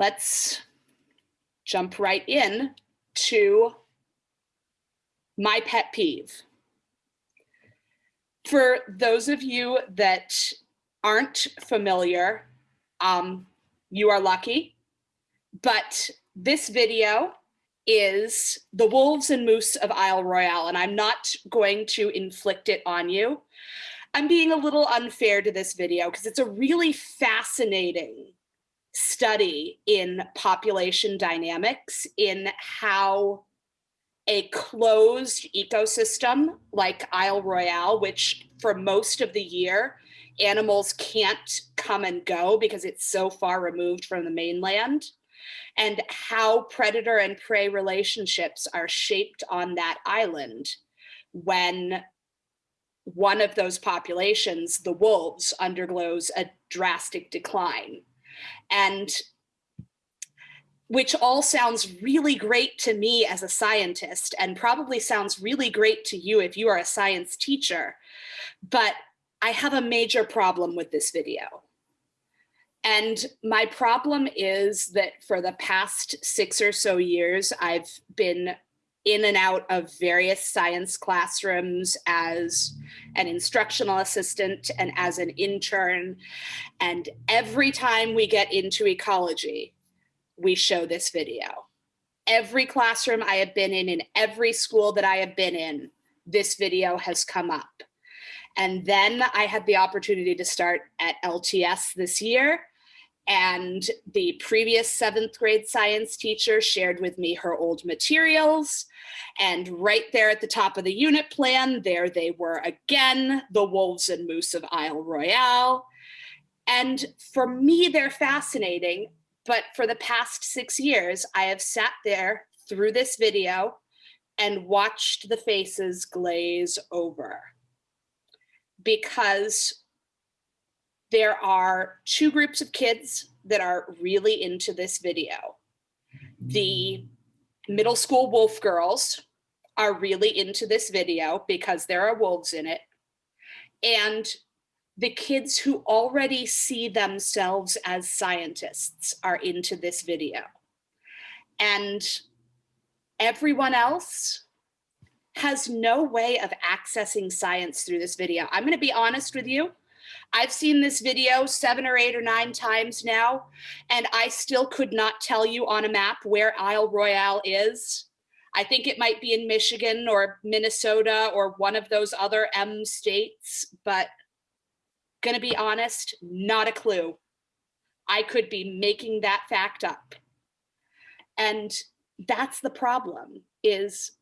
let's jump right in to my pet peeve. For those of you that aren't familiar, um, you are lucky, but this video is the wolves and moose of Isle Royale, and I'm not going to inflict it on you. I'm being a little unfair to this video because it's a really fascinating study in population dynamics in how a closed ecosystem like Isle Royale, which for most of the year, animals can't come and go because it's so far removed from the mainland, and how predator and prey relationships are shaped on that island when one of those populations, the wolves, undergoes a drastic decline. And which all sounds really great to me as a scientist and probably sounds really great to you if you are a science teacher. But I have a major problem with this video. And my problem is that for the past six or so years, I've been in and out of various science classrooms as an instructional assistant and as an intern. And every time we get into ecology, we show this video. Every classroom I have been in, in every school that I have been in, this video has come up. And then I had the opportunity to start at LTS this year and the previous seventh grade science teacher shared with me her old materials. And right there at the top of the unit plan, there they were again, the wolves and moose of Isle Royale. And for me, they're fascinating. But for the past six years, I have sat there through this video and watched the faces glaze over because there are two groups of kids that are really into this video. The middle school wolf girls are really into this video because there are wolves in it. And the kids who already see themselves as scientists are into this video. And everyone else has no way of accessing science through this video. I'm gonna be honest with you. I've seen this video seven or eight or nine times now, and I still could not tell you on a map where Isle Royale is. I think it might be in Michigan or Minnesota or one of those other M states, but gonna be honest, not a clue. I could be making that fact up. And that's the problem is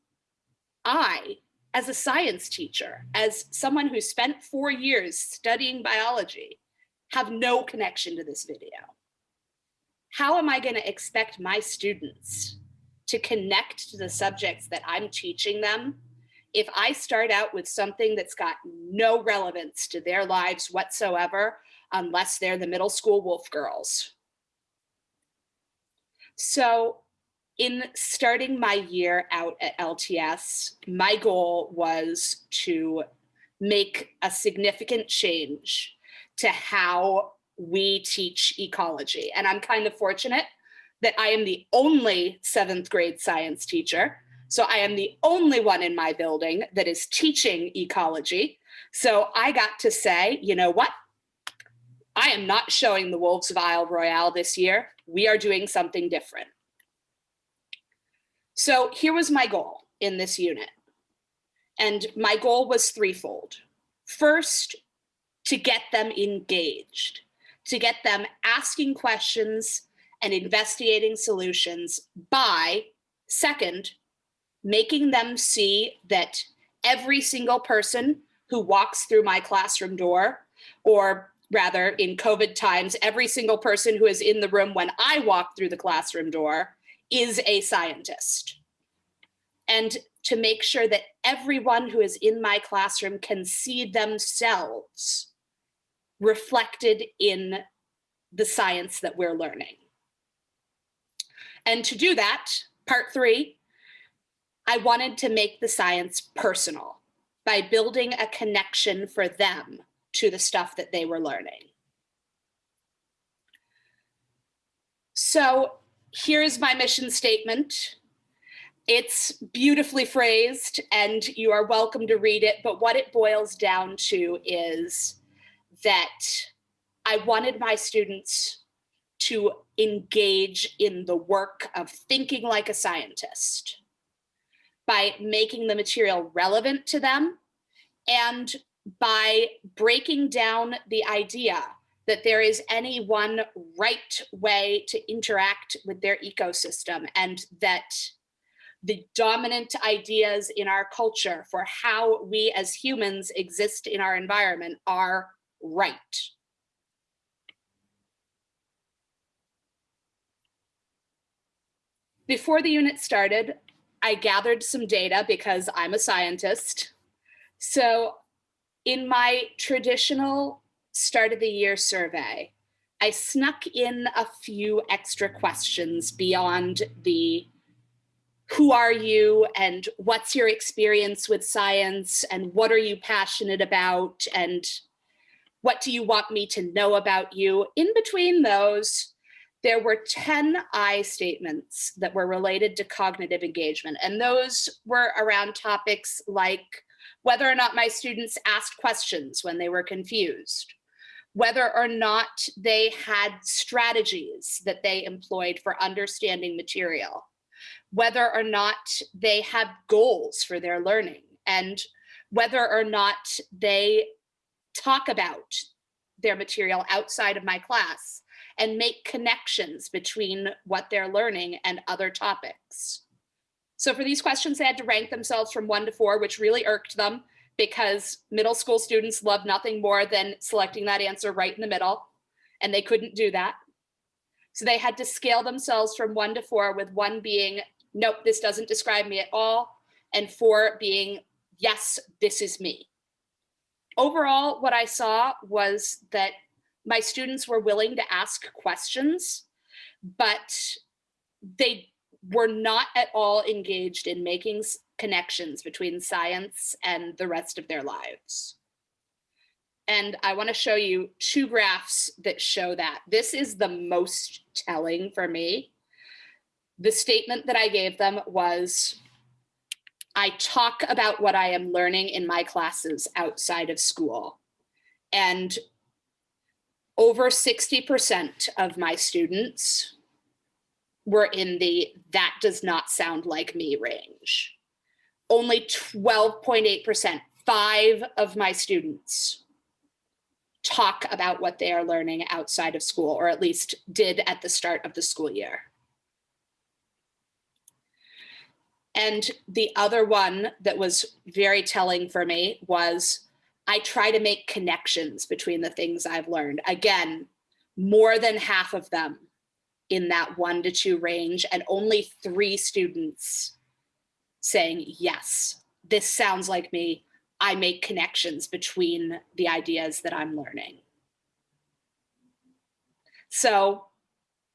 I as a science teacher, as someone who spent four years studying biology, have no connection to this video. How am I gonna expect my students to connect to the subjects that I'm teaching them if I start out with something that's got no relevance to their lives whatsoever, unless they're the middle school wolf girls? So in starting my year out at LTS, my goal was to make a significant change to how we teach ecology. And I'm kind of fortunate that I am the only seventh grade science teacher. So I am the only one in my building that is teaching ecology. So I got to say, you know what? I am not showing the Wolves of Isle Royale this year. We are doing something different. So here was my goal in this unit. And my goal was threefold. First, to get them engaged, to get them asking questions and investigating solutions by, second, making them see that every single person who walks through my classroom door, or rather in COVID times, every single person who is in the room when I walk through the classroom door is a scientist. And to make sure that everyone who is in my classroom can see themselves reflected in the science that we're learning. And to do that, part three, I wanted to make the science personal by building a connection for them to the stuff that they were learning. So here's my mission statement. It's beautifully phrased and you are welcome to read it, but what it boils down to is that I wanted my students to engage in the work of thinking like a scientist by making the material relevant to them and by breaking down the idea that there is any one right way to interact with their ecosystem and that the dominant ideas in our culture for how we as humans exist in our environment are right. Before the unit started, I gathered some data because I'm a scientist. So in my traditional start of the year survey, I snuck in a few extra questions beyond the who are you and what's your experience with science and what are you passionate about and what do you want me to know about you? In between those, there were 10 I statements that were related to cognitive engagement. And those were around topics like whether or not my students asked questions when they were confused, whether or not they had strategies that they employed for understanding material, whether or not they have goals for their learning and whether or not they talk about their material outside of my class and make connections between what they're learning and other topics. So for these questions, they had to rank themselves from one to four, which really irked them because middle school students love nothing more than selecting that answer right in the middle, and they couldn't do that. So they had to scale themselves from one to four with one being nope, this doesn't describe me at all. And four being, yes, this is me. Overall, what I saw was that my students were willing to ask questions, but they were not at all engaged in making connections between science and the rest of their lives. And I wanna show you two graphs that show that. This is the most telling for me the statement that I gave them was, I talk about what I am learning in my classes outside of school. And over 60% of my students were in the that does not sound like me range. Only 12.8%, five of my students talk about what they are learning outside of school, or at least did at the start of the school year. And the other one that was very telling for me was I try to make connections between the things I've learned. Again, more than half of them in that one to two range and only three students saying, yes, this sounds like me. I make connections between the ideas that I'm learning. So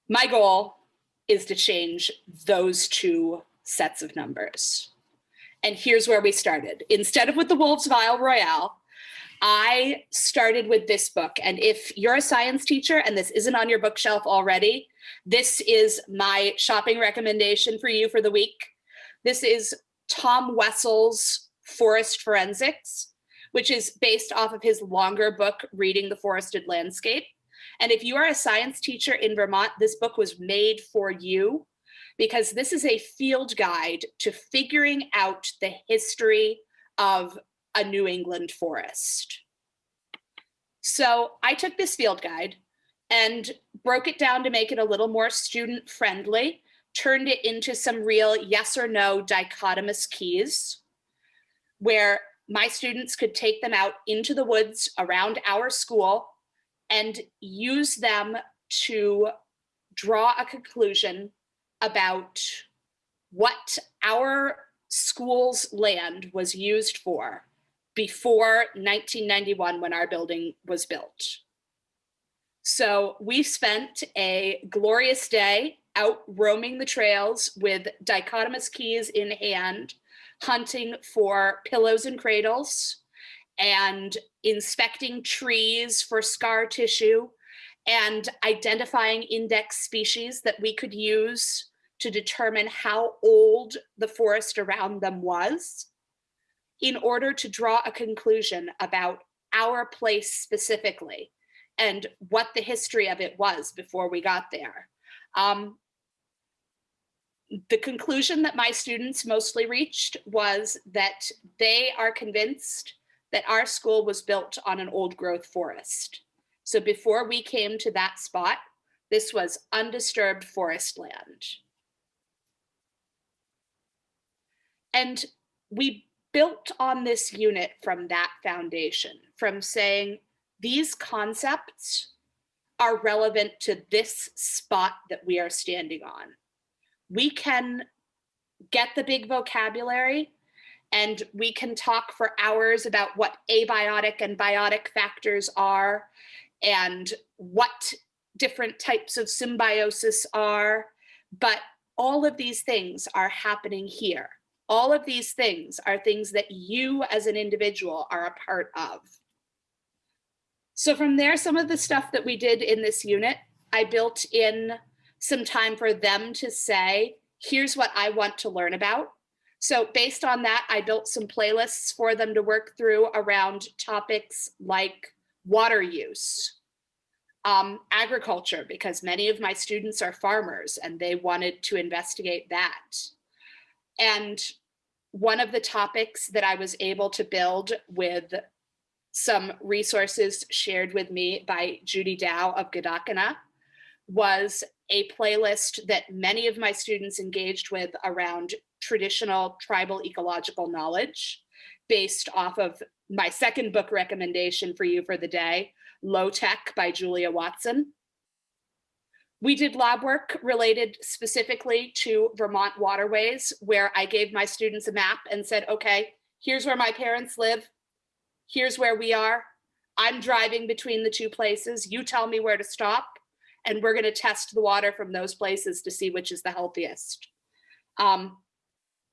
my goal is to change those two sets of numbers. And here's where we started. Instead of with the Wolves of Isle Royale, I started with this book. And if you're a science teacher and this isn't on your bookshelf already, this is my shopping recommendation for you for the week. This is Tom Wessels' Forest Forensics, which is based off of his longer book, Reading the Forested Landscape. And if you are a science teacher in Vermont, this book was made for you because this is a field guide to figuring out the history of a New England forest. So I took this field guide and broke it down to make it a little more student friendly, turned it into some real yes or no dichotomous keys where my students could take them out into the woods around our school and use them to draw a conclusion about what our school's land was used for before 1991 when our building was built. So we spent a glorious day out roaming the trails with dichotomous keys in hand, hunting for pillows and cradles and inspecting trees for scar tissue and identifying index species that we could use to determine how old the forest around them was in order to draw a conclusion about our place specifically and what the history of it was before we got there. Um, the conclusion that my students mostly reached was that they are convinced that our school was built on an old growth forest. So before we came to that spot, this was undisturbed forest land. And we built on this unit from that foundation, from saying these concepts are relevant to this spot that we are standing on. We can get the big vocabulary and we can talk for hours about what abiotic and biotic factors are and what different types of symbiosis are, but all of these things are happening here. All of these things are things that you as an individual are a part of. So from there, some of the stuff that we did in this unit, I built in some time for them to say, here's what I want to learn about. So based on that, I built some playlists for them to work through around topics like water use, um, agriculture, because many of my students are farmers and they wanted to investigate that. And one of the topics that I was able to build with some resources shared with me by Judy Dow of Gedakina was a playlist that many of my students engaged with around traditional tribal ecological knowledge based off of my second book recommendation for you for the day, Lo-TEK by Julia Watson. We did lab work related specifically to Vermont waterways, where I gave my students a map and said, okay, here's where my parents live. Here's where we are. I'm driving between the two places. You tell me where to stop. And we're going to test the water from those places to see which is the healthiest. Um,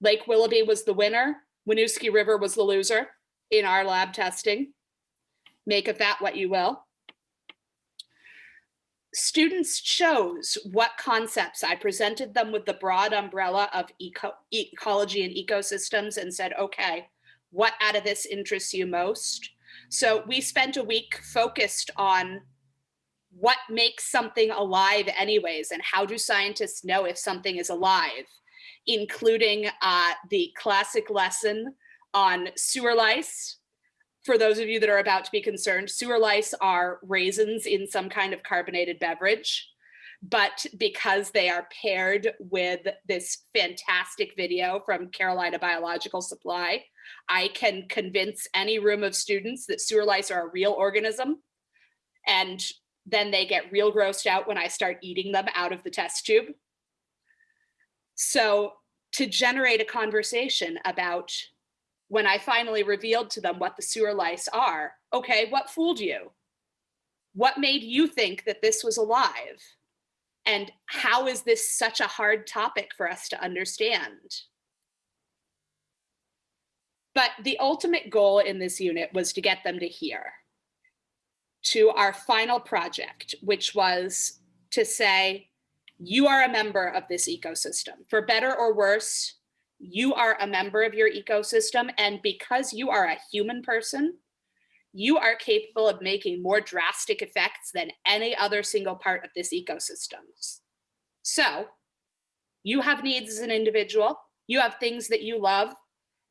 Lake Willoughby was the winner. Winooski River was the loser in our lab testing. Make of that what you will students chose what concepts. I presented them with the broad umbrella of eco ecology and ecosystems and said, okay, what out of this interests you most? So we spent a week focused on what makes something alive anyways, and how do scientists know if something is alive, including uh, the classic lesson on sewer lice, for those of you that are about to be concerned, sewer lice are raisins in some kind of carbonated beverage. But because they are paired with this fantastic video from Carolina Biological Supply, I can convince any room of students that sewer lice are a real organism. And then they get real grossed out when I start eating them out of the test tube. So to generate a conversation about when I finally revealed to them what the sewer lice are, okay, what fooled you? What made you think that this was alive? And how is this such a hard topic for us to understand? But the ultimate goal in this unit was to get them to here, to our final project, which was to say, you are a member of this ecosystem. For better or worse, you are a member of your ecosystem. And because you are a human person, you are capable of making more drastic effects than any other single part of this ecosystem. So you have needs as an individual, you have things that you love.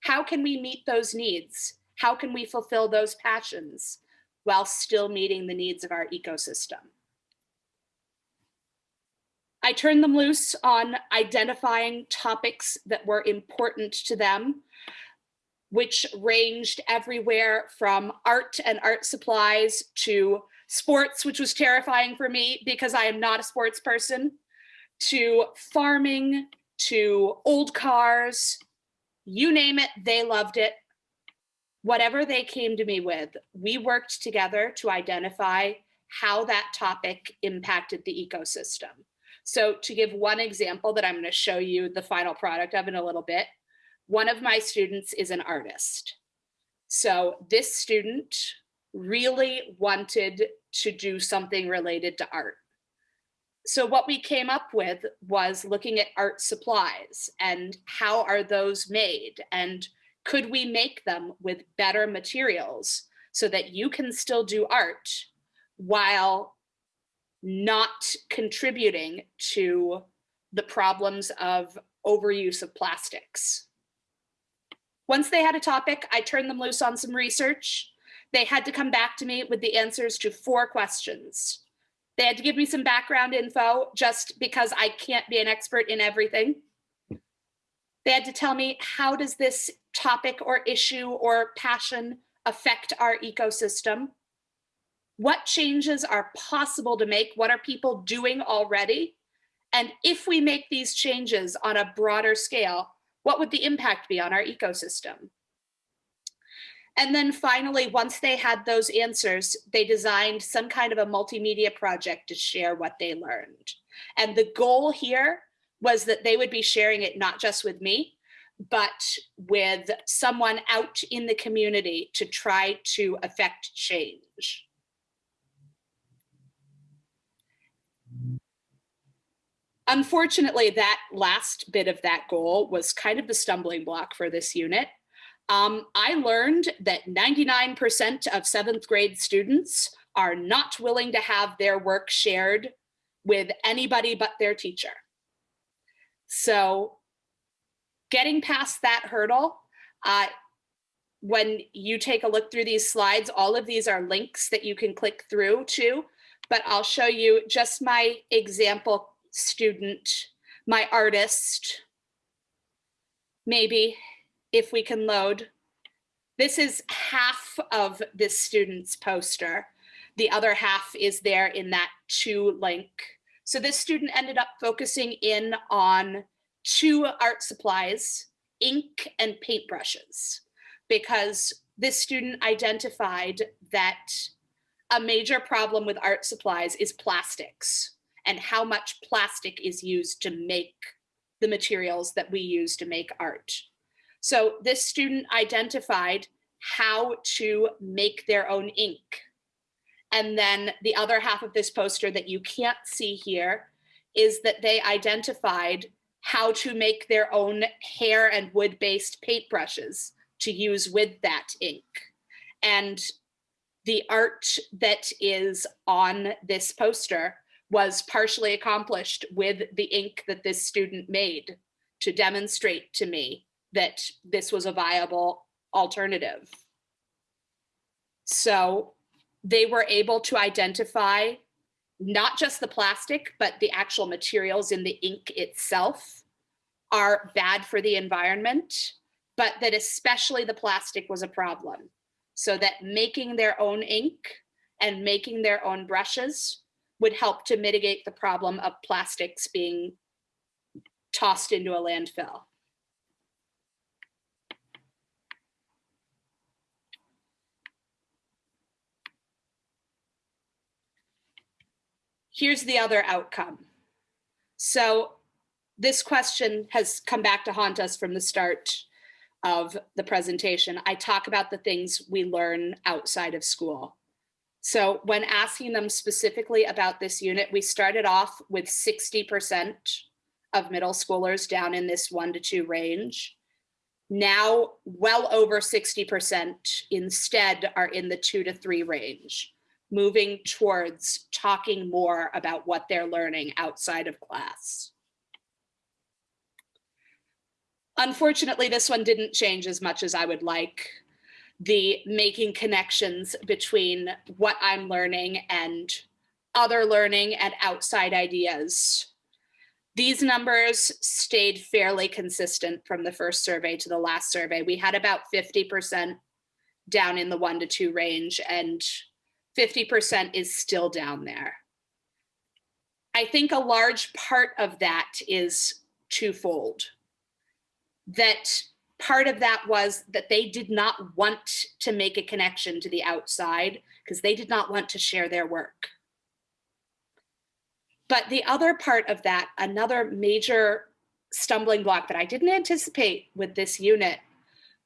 How can we meet those needs? How can we fulfill those passions while still meeting the needs of our ecosystem? I turned them loose on identifying topics that were important to them, which ranged everywhere from art and art supplies to sports, which was terrifying for me because I am not a sports person, to farming, to old cars, you name it, they loved it. Whatever they came to me with, we worked together to identify how that topic impacted the ecosystem. So to give one example that I'm going to show you the final product of in a little bit, one of my students is an artist. So this student really wanted to do something related to art. So what we came up with was looking at art supplies and how are those made and could we make them with better materials so that you can still do art while not contributing to the problems of overuse of plastics. Once they had a topic, I turned them loose on some research. They had to come back to me with the answers to four questions. They had to give me some background info just because I can't be an expert in everything. They had to tell me, how does this topic or issue or passion affect our ecosystem? What changes are possible to make? What are people doing already? And if we make these changes on a broader scale, what would the impact be on our ecosystem? And then finally, once they had those answers, they designed some kind of a multimedia project to share what they learned. And the goal here was that they would be sharing it not just with me, but with someone out in the community to try to affect change. Unfortunately, that last bit of that goal was kind of the stumbling block for this unit. Um, I learned that 99% of seventh grade students are not willing to have their work shared with anybody but their teacher. So getting past that hurdle, uh, when you take a look through these slides, all of these are links that you can click through to, but I'll show you just my example student, my artist, maybe if we can load. This is half of this student's poster. The other half is there in that two link. So this student ended up focusing in on two art supplies, ink and paintbrushes, because this student identified that a major problem with art supplies is plastics and how much plastic is used to make the materials that we use to make art. So this student identified how to make their own ink. And then the other half of this poster that you can't see here is that they identified how to make their own hair and wood-based paintbrushes to use with that ink. And the art that is on this poster was partially accomplished with the ink that this student made to demonstrate to me that this was a viable alternative. So they were able to identify not just the plastic, but the actual materials in the ink itself are bad for the environment, but that especially the plastic was a problem. So that making their own ink and making their own brushes would help to mitigate the problem of plastics being tossed into a landfill. Here's the other outcome. So this question has come back to haunt us from the start of the presentation. I talk about the things we learn outside of school. So when asking them specifically about this unit, we started off with 60% of middle schoolers down in this one to two range. Now well over 60% instead are in the two to three range moving towards talking more about what they're learning outside of class. Unfortunately, this one didn't change as much as I would like. The making connections between what I'm learning and other learning and outside ideas. These numbers stayed fairly consistent from the first survey to the last survey. We had about 50% down in the one to two range and 50% is still down there. I think a large part of that is twofold. That part of that was that they did not want to make a connection to the outside because they did not want to share their work. But the other part of that, another major stumbling block that I didn't anticipate with this unit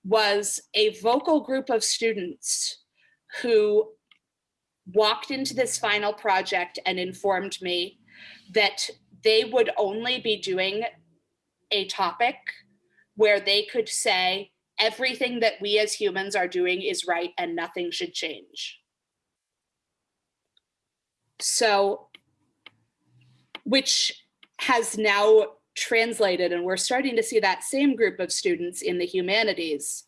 was a vocal group of students who walked into this final project and informed me that they would only be doing a topic where they could say everything that we as humans are doing is right and nothing should change. So, which has now translated and we're starting to see that same group of students in the humanities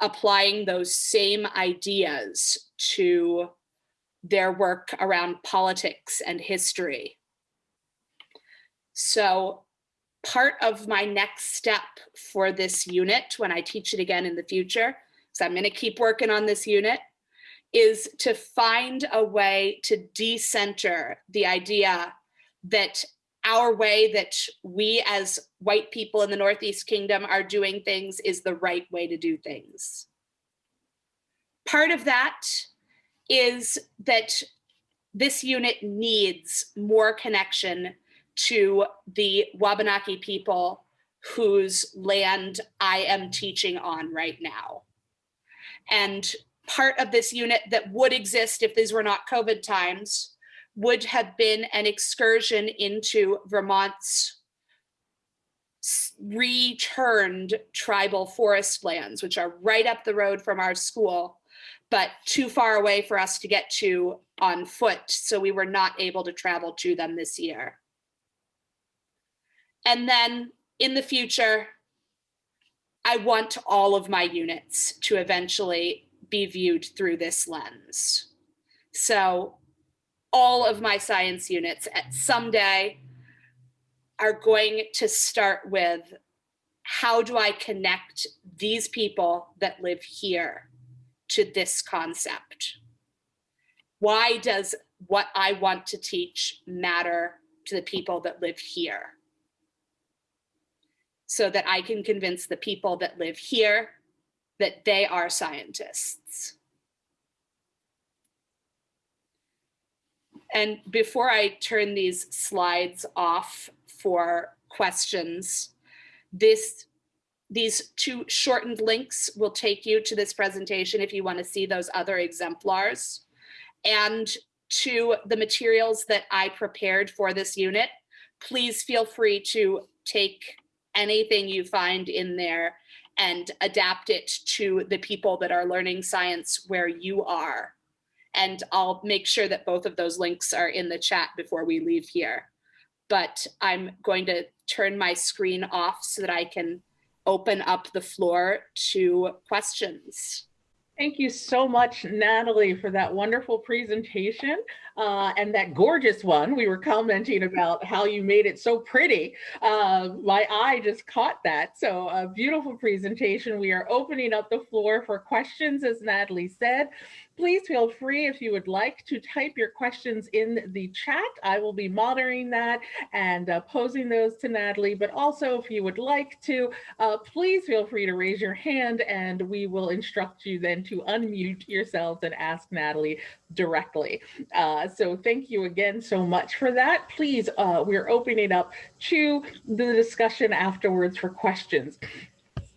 applying those same ideas to their work around politics and history. So part of my next step for this unit when I teach it again in the future, so I'm gonna keep working on this unit, is to find a way to decenter the idea that our way that we as white people in the Northeast Kingdom are doing things is the right way to do things. Part of that is that this unit needs more connection to the Wabanaki people whose land I am teaching on right now. And part of this unit that would exist if these were not COVID times would have been an excursion into Vermont's returned tribal forest lands, which are right up the road from our school, but too far away for us to get to on foot. So we were not able to travel to them this year. And then in the future, I want all of my units to eventually be viewed through this lens. So all of my science units at someday are going to start with how do I connect these people that live here to this concept? Why does what I want to teach matter to the people that live here? So that I can convince the people that live here that they are scientists. And before I turn these slides off for questions, this these two shortened links will take you to this presentation if you want to see those other exemplars and to the materials that I prepared for this unit. Please feel free to take anything you find in there and adapt it to the people that are learning science where you are. And I'll make sure that both of those links are in the chat before we leave here. But I'm going to turn my screen off so that I can open up the floor to questions. Thank you so much, Natalie, for that wonderful presentation uh, and that gorgeous one. We were commenting about how you made it so pretty. Uh, my eye just caught that. So a beautiful presentation. We are opening up the floor for questions, as Natalie said. Please feel free if you would like to type your questions in the chat. I will be monitoring that and uh, posing those to Natalie. But also if you would like to, uh, please feel free to raise your hand and we will instruct you then to unmute yourselves and ask Natalie directly. Uh, so thank you again so much for that. Please, uh, we're opening up to the discussion afterwards for questions.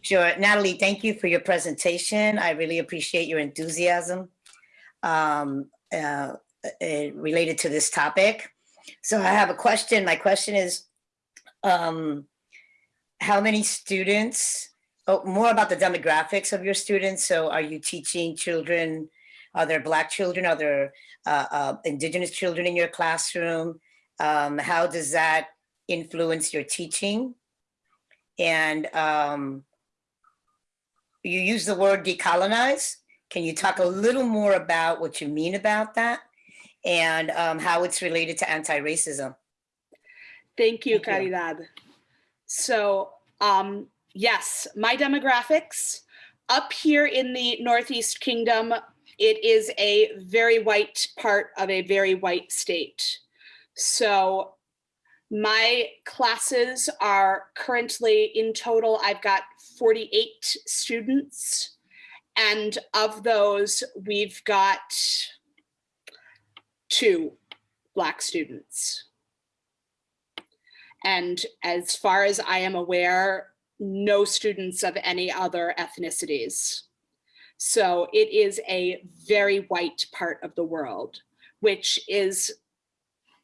Sure. Natalie, thank you for your presentation. I really appreciate your enthusiasm um, uh, uh, related to this topic. So I have a question. My question is, um, how many students, oh, more about the demographics of your students. So are you teaching children, are there black children, are there uh, uh, indigenous children in your classroom? Um, how does that influence your teaching? And um, you use the word decolonize. Can you talk a little more about what you mean about that and um, how it's related to anti-racism? Thank you, Thank you. So um, yes, my demographics up here in the Northeast Kingdom, it is a very white part of a very white state. So my classes are currently in total, I've got 48 students and of those, we've got two Black students. And as far as I am aware, no students of any other ethnicities. So it is a very white part of the world. which is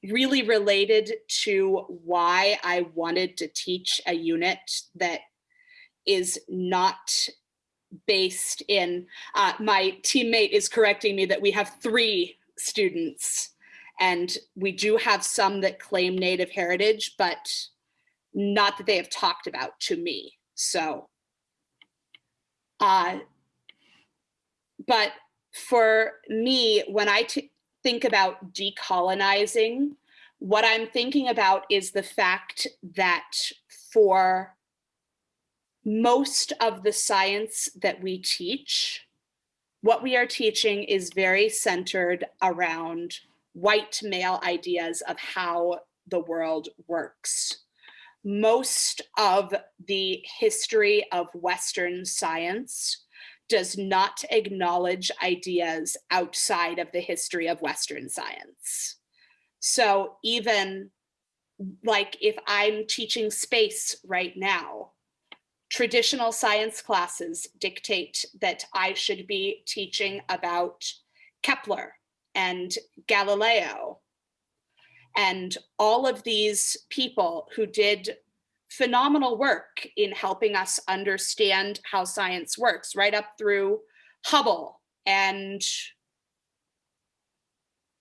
really related to why I wanted to teach a unit that is not based in, uh, my teammate is correcting me that we have three students and we do have some that claim native heritage, but not that they have talked about to me. So, uh, but for me, when I think about decolonizing, what I'm thinking about is the fact that for most of the science that we teach, what we are teaching is very centered around white male ideas of how the world works. Most of the history of Western science does not acknowledge ideas outside of the history of Western science. So even like if I'm teaching space right now, traditional science classes dictate that I should be teaching about Kepler and Galileo and all of these people who did phenomenal work in helping us understand how science works, right up through Hubble and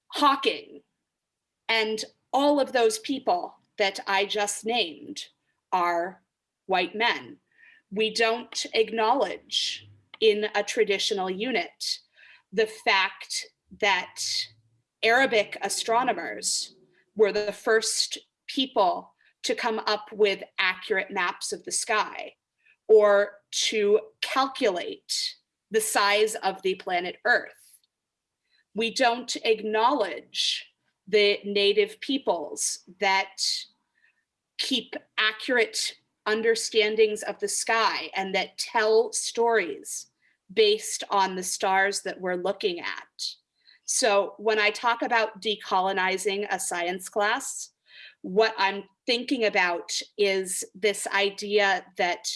Hawking. And all of those people that I just named are white men. We don't acknowledge in a traditional unit the fact that Arabic astronomers were the first people to come up with accurate maps of the sky or to calculate the size of the planet Earth. We don't acknowledge the native peoples that keep accurate understandings of the sky and that tell stories based on the stars that we're looking at. So when I talk about decolonizing a science class, what I'm thinking about is this idea that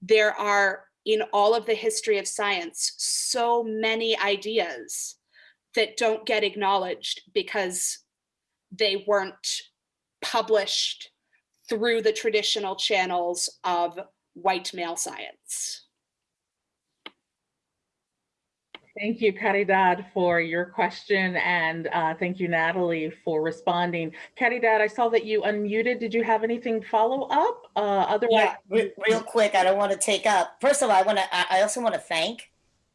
there are in all of the history of science so many ideas that don't get acknowledged because they weren't published through the traditional channels of white male science. Thank you, Caridad, for your question, and uh, thank you, Natalie, for responding. Caridad, I saw that you unmuted. Did you have anything follow up? Uh, otherwise, Yeah, re- real quick, I don't want to take up. First of all, I want to, I I also want to thank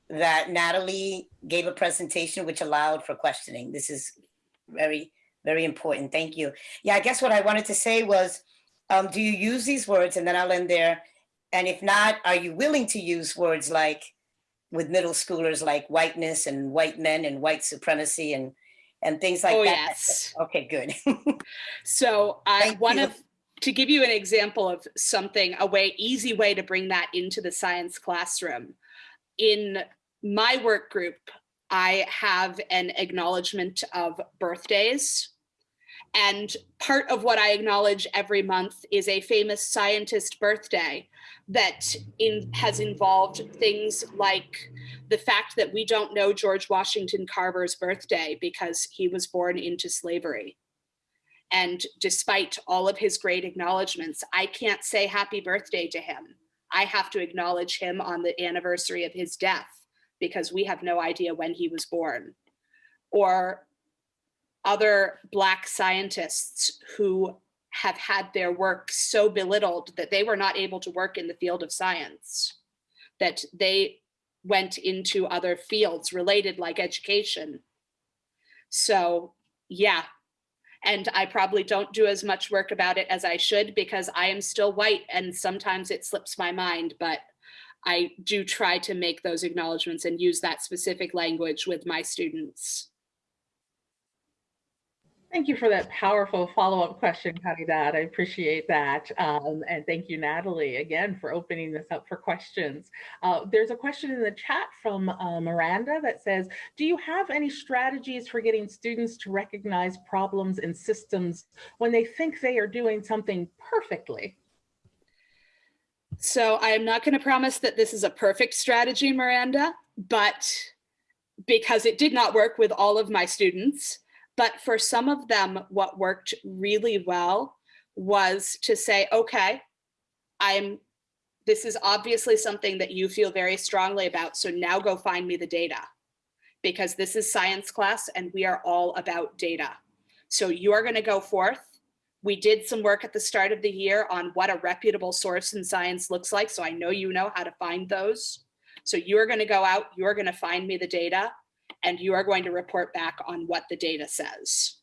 that Natalie gave a presentation which allowed for questioning. This is very, very important. Thank you. Yeah, I guess what I wanted to say was, um, do you use these words? And then I'll end there. And if not, are you willing to use words like with middle schoolers like whiteness and white men and white supremacy and and things like oh, that? yes. Okay, good. So uh, I one of to give you an example of something, a way, easy way to bring that into the science classroom. In my work group, I have an acknowledgement of birthdays. And part of what I acknowledge every month is a famous scientist birthday that in, has involved things like the fact that we don't know George Washington Carver's birthday because he was born into slavery. And despite all of his great acknowledgements, I can't say happy birthday to him. I have to acknowledge him on the anniversary of his death because we have no idea when he was born. Or other Black scientists who have had their work so belittled that they were not able to work in the field of science, that they went into other fields related like education. So yeah, and I probably don't do as much work about it as I should because I am still white and sometimes it slips my mind, but I do try to make those acknowledgements and use that specific language with my students. Thank you for that powerful follow-up question, Caridad. I appreciate that. Um, and thank you, Natalie, again, for opening this up for questions. Uh, there's a question in the chat from uh, Miranda that says, do you have any strategies for getting students to recognize problems in systems when they think they are doing something perfectly? So I am not going to promise that this is a perfect strategy, Miranda, but because it did not work with all of my students, But for some of them, what worked really well was to say, okay, I'm, this is obviously something that you feel very strongly about. So now go find me the data because this is science class and we are all about data. So you are going to go forth. We did some work at the start of the year on what a reputable source in science looks like. So I know you know how to find those. So you are going to go out, you're going to find me the data, and you are going to report back on what the data says.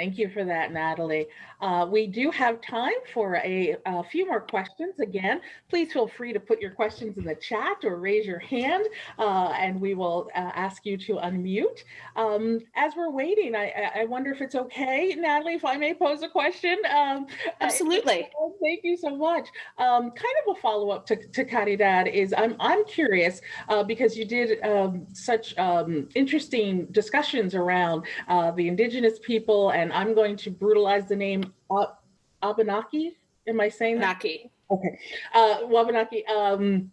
Thank you for that, Natalie. Uh, we do have time for a, a, few more questions. Again, please feel free to put your questions in the chat or raise your hand uh, and we will uh, ask you to unmute. Um, as we're waiting, I, I, wonder if it's okay, Natalie, if I may pose a question. Um, Absolutely. thank you so much. Um, kind of a follow up to, to Caridad is I'm, I'm curious uh, because you did um, such um, interesting discussions around uh, the indigenous people and I'm going to brutalize the name uh, Abenaki. Am I saying that? Naki. Okay. Uh, Wabanaki. Um,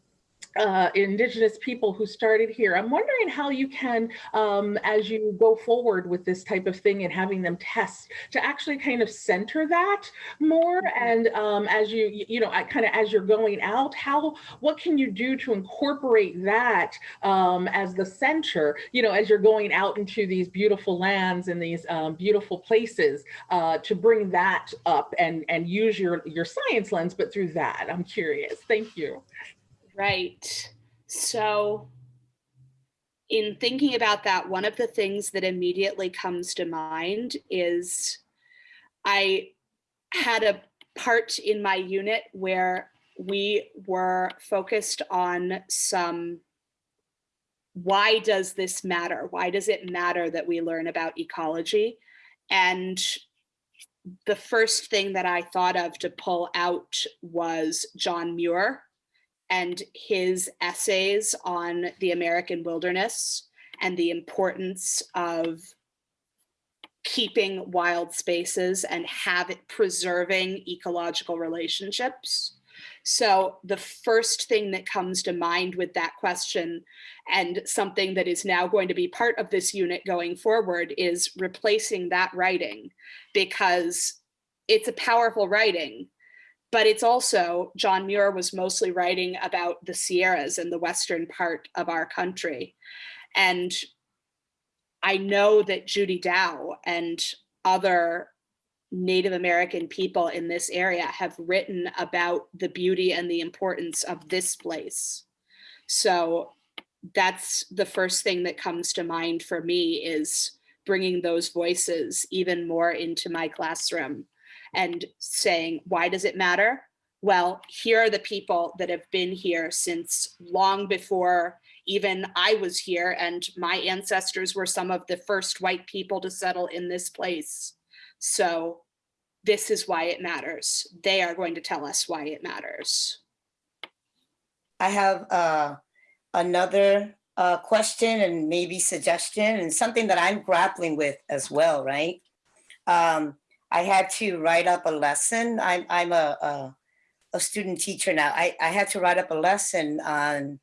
uh, indigenous people who started here. I'm wondering how you can, um, as you go forward with this type of thing and having them test, to actually kind of center that more. And um, as you, you know, kind of as you're going out, how, what can you do to incorporate that um, as the center, you know, as you're going out into these beautiful lands and these um, beautiful places uh, to bring that up and, and use your, your science lens, but through that, I'm curious. Thank you. Right. So in thinking about that, one of the things that immediately comes to mind is I had a part in my unit where we were focused on some why does this matter? Why does it matter that we learn about ecology? And the first thing that I thought of to pull out was John Muir, and his essays on the American wilderness and the importance of keeping wild spaces and have it preserving ecological relationships. So the first thing that comes to mind with that question and something that is now going to be part of this unit going forward is replacing that writing because it's a powerful writing but it's also John Muir was mostly writing about the Sierras and the western part of our country. And I know that Judy Dow and other Native American people in this area have written about the beauty and the importance of this place. So that's the first thing that comes to mind for me is bringing those voices even more into my classroom and saying, why does it matter? Well, here are the people that have been here since long before even I was here and my ancestors were some of the first white people to settle in this place. So this is why it matters. They are going to tell us why it matters. I have uh, another uh, question and maybe suggestion and something that I'm grappling with as well, right? Um, I had to write up a lesson. I'm, I'm a, a, a student teacher now. I, I had to write up a lesson on,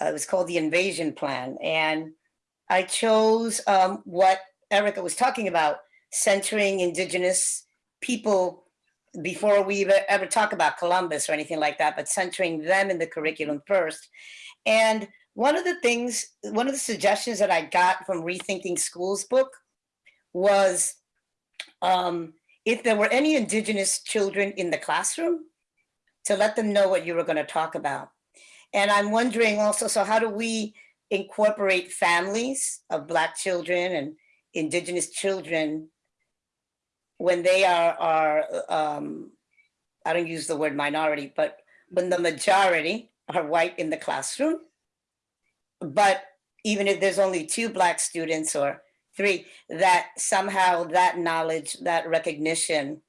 uh, it was called the invasion plan. And I chose um, what Erica was talking about, centering indigenous people before we ever talk about Columbus or anything like that, but centering them in the curriculum first. And one of the things, one of the suggestions that I got from Rethinking Schools book was um, if there were any indigenous children in the classroom, to let them know what you were going to talk about. And I'm wondering also, so how do we incorporate families of Black children and indigenous children when they are, are um, I don't use the word minority, but when the majority are white in the classroom, but even if there's only two Black students or Three, that somehow that knowledge, that recognition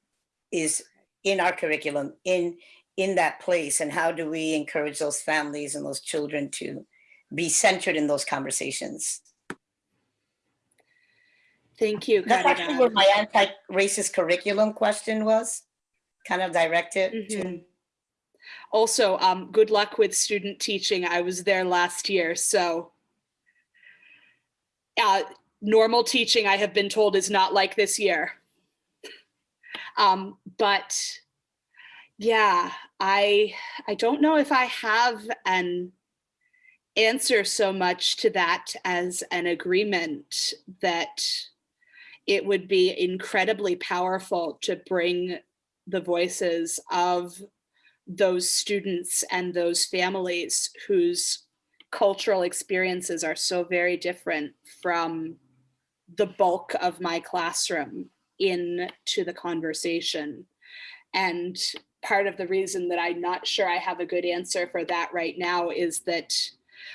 is in our curriculum, in, in that place. And how do we encourage those families and those children to be centered in those conversations? Thank you. That's actually where my anti-racist curriculum question was, kind of directed mm -hmm. to. Mm-hmm. Also, um, good luck with student teaching. I was there last year, so Uh, normal teaching, I have been told, is not like this year. Um, but yeah, I I don't know if I have an answer so much to that as an agreement that it would be incredibly powerful to bring the voices of those students and those families whose cultural experiences are so very different from the bulk of my classroom into the conversation. And part of the reason that I'm not sure I have a good answer for that right now is that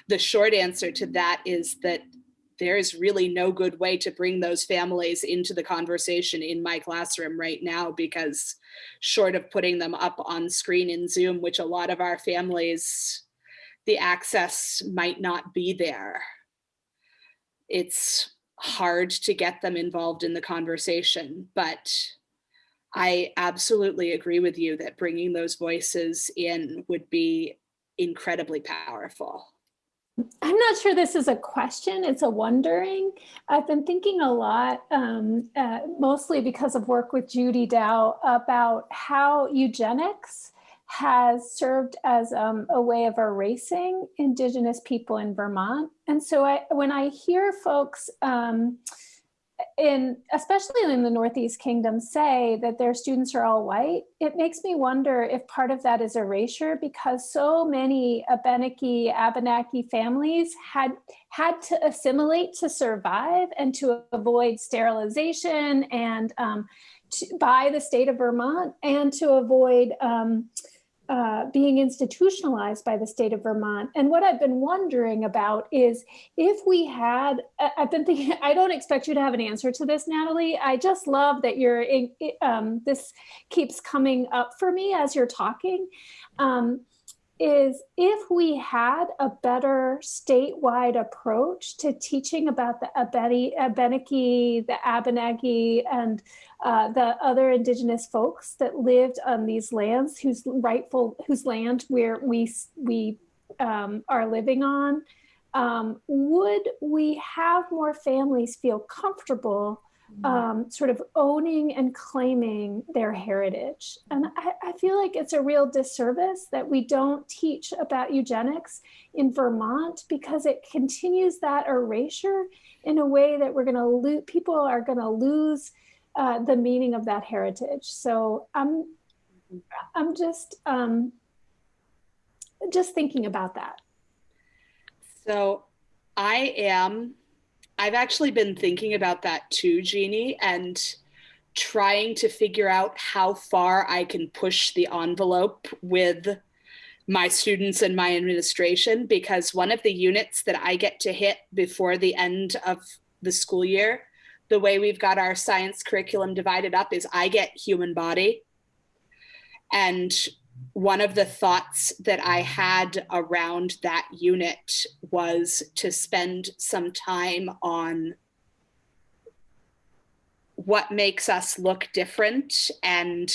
the short answer to that is that there is really no good way to bring those families into the conversation in my classroom right now because short of putting them up on screen in Zoom, which a lot of our families, the access might not be there. It's hard to get them involved in the conversation, but I absolutely agree with you that bringing those voices in would be incredibly powerful. I'm not sure this is a question, it's a wondering. I've been thinking a lot, um, uh, mostly because of work with Judy Dow, about how eugenics has served as um, a way of erasing Indigenous people in Vermont. And so I, when I hear folks, um, in especially in the Northeast Kingdom say that their students are all white, it makes me wonder if part of that is erasure because so many Abenaki, Abenaki families had had to assimilate to survive and to avoid sterilization and um, to, by the state of Vermont and to avoid um, uh, being institutionalized by the state of Vermont. And what I've been wondering about is if we had, I've been thinking, I don't expect you to have an answer to this, Natalie. I just love that you're, um, this keeps coming up for me as you're talking. Um, is if we had a better statewide approach to teaching about the Abenaki, the Abenaki, and uh, the other indigenous folks that lived on these lands, whose rightful, whose land where we we um, are living on, um, would we have more families feel comfortable Mm-hmm. um, sort of owning and claiming their heritage. And I, I, feel like it's a real disservice that we don't teach about eugenics in Vermont because it continues that erasure in a way that we're going to lose, people are going to lose uh, the meaning of that heritage. So I'm, I'm just, um, just thinking about that. So I am I've actually been thinking about that too, Jeannie, and trying to figure out how far I can push the envelope with my students and my administration because one of the units that I get to hit before the end of the school year, the way we've got our science curriculum divided up is I get human body. And one of the thoughts that I had around that unit was to spend some time on what makes us look different and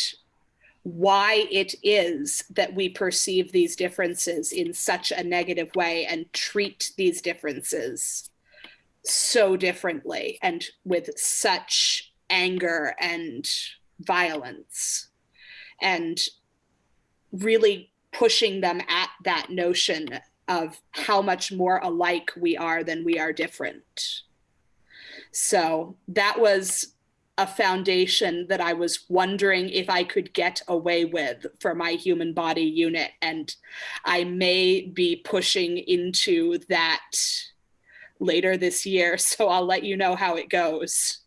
why it is that we perceive these differences in such a negative way and treat these differences so differently and with such anger and violence. And really pushing them at that notion of how much more alike we are than we are different. So that was a foundation that I was wondering if I could get away with for my human body unit. And I may be pushing into that later this year. So I'll let you know how it goes.